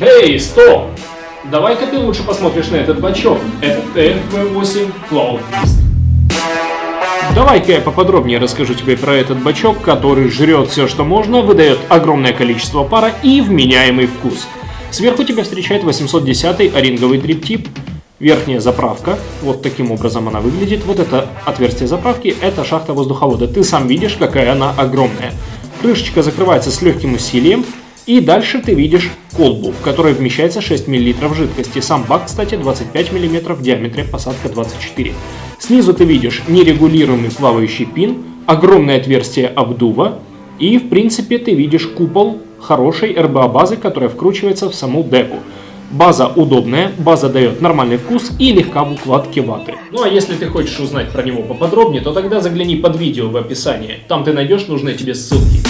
Эй, стоп! Давай-ка ты лучше посмотришь на этот бачок. Это TFV8 Cloud. Давай-ка я поподробнее расскажу тебе про этот бачок, который жрет все, что можно, выдает огромное количество пара и вменяемый вкус. Сверху тебя встречает 810 оринговый триптип, верхняя заправка, вот таким образом она выглядит, вот это отверстие заправки, это шахта воздуховода, ты сам видишь, какая она огромная. Крышечка закрывается с легким усилием, и дальше ты видишь колбу, в которой вмещается 6 мл жидкости. Сам бак, кстати, 25 мм в диаметре, посадка 24. Снизу ты видишь нерегулируемый плавающий пин, огромное отверстие обдува, и в принципе ты видишь купол хорошей RBA базы, которая вкручивается в саму деку. База удобная, база дает нормальный вкус и легка в укладке ваты. Ну а если ты хочешь узнать про него поподробнее, то тогда загляни под видео в описании, там ты найдешь нужные тебе ссылки.